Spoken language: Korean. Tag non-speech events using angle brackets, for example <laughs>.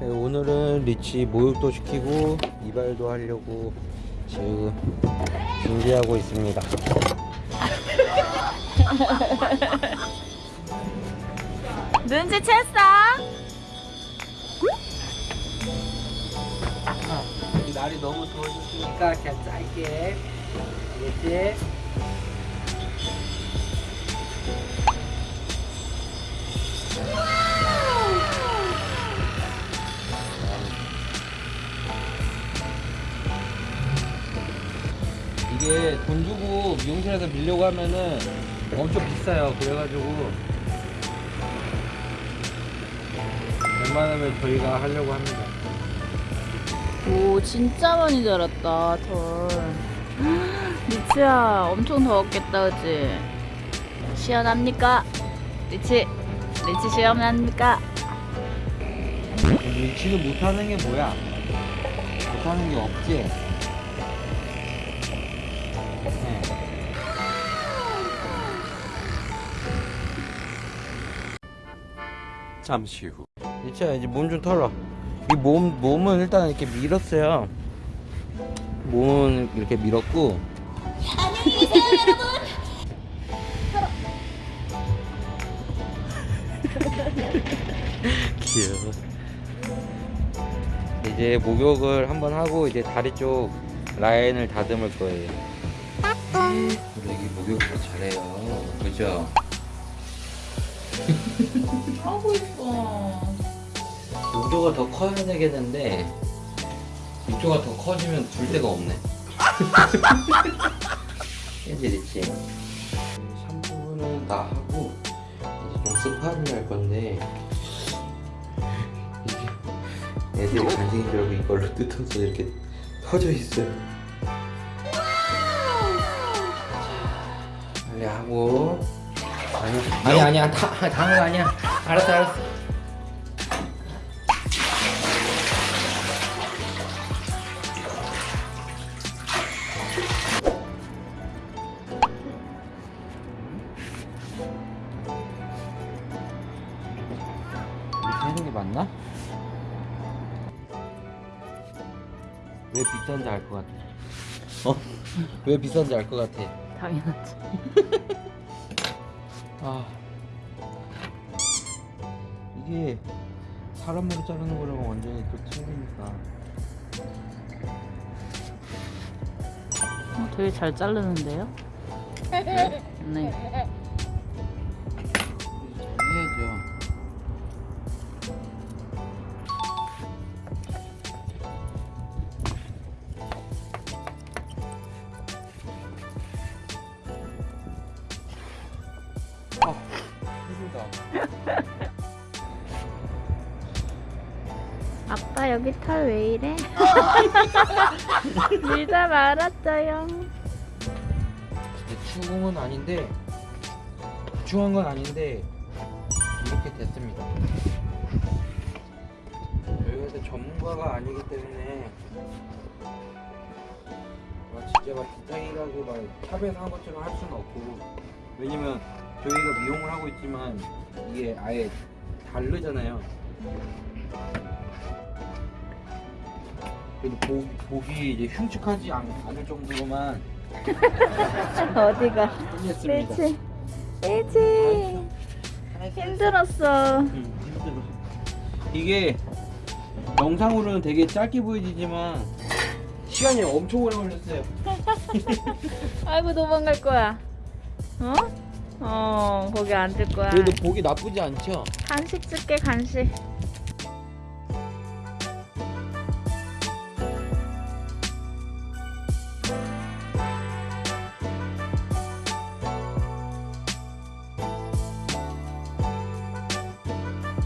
오늘은 리치 모욕도 시키고 이발도 하려고 지금 준비하고 있습니다. <laughs> 눈치챘어? 날이 너무 더워졌으니까 그냥 짧게 알겠지? 이게 돈 주고 미용실에서 빌려고 하면은 엄청 비싸요. 그래가지고 웬만하면 저희가 하려고 합니다. 오 진짜 많이 자랐다 털 <gasps> 리치야 엄청 더웠겠다 그치? 시원합니까? 리치 리치 시원합니까? 리치는 못하는 게 뭐야? 못하는 게 없지? 네. 잠시 후. 리치야 이제 몸 좀 털어. 이 몸, 몸은 일단 이렇게 밀었어요. 몸은 이렇게 밀었고. 귀여워 <laughs> 이제 목욕을 한번 하고 이제 다리 쪽 라인을 다듬을 거예요 우리 애기 목욕도 잘해요 그죠? 하고 있어 육조가 더 커야 되겠는데 육조가 더 커지면 둘 데가 없네. <laughs> 이제 있지 샴푸는 다 하고 이제 좀 스파를 할 건데 이게 애들이 알고 이걸로 뜯어서 이렇게 터져 있어요 빨리 하고 아니 아니 아니야 다 다는 거 아니야 알았어 알았어 하는 게 맞나? 왜 비싼지 알 것 같아. 어? 왜 비싼지 알 것 같아. 당연하지 아. 이게 사람 머리 자르는 거랑 완전히 또 틀리니까. 어, 되게 잘 자르는데요? <laughs> 네? 네 아. <laughs> 아빠 여기 털 왜 이래? <laughs> 밀다 말았어요 추궁은 아닌데 추한 건 아닌데 이렇게 됐습니다. 이제 전문가가 아니기 때문에 막 진짜 막 디테일하게 막 샵에서 한 것처럼 할 수는 없고 왜냐면 저희가 미용을 하고 있지만 이게 아예 다르잖아요. 그래도 보, 보기 이제 흉측하지 않, 않을 정도로만 <laughs> 어디가 했습니다. 리치 리치 힘들었어 응, 힘들어. 이게 영상으로는 되게 짧게 보여지지만 시간이 엄청 오래 걸렸어요. <laughs> 아이고 도망갈 거야 어? 어 거기 앉을 거야 그래도 보기 나쁘지 않죠? 간식 줄게 간식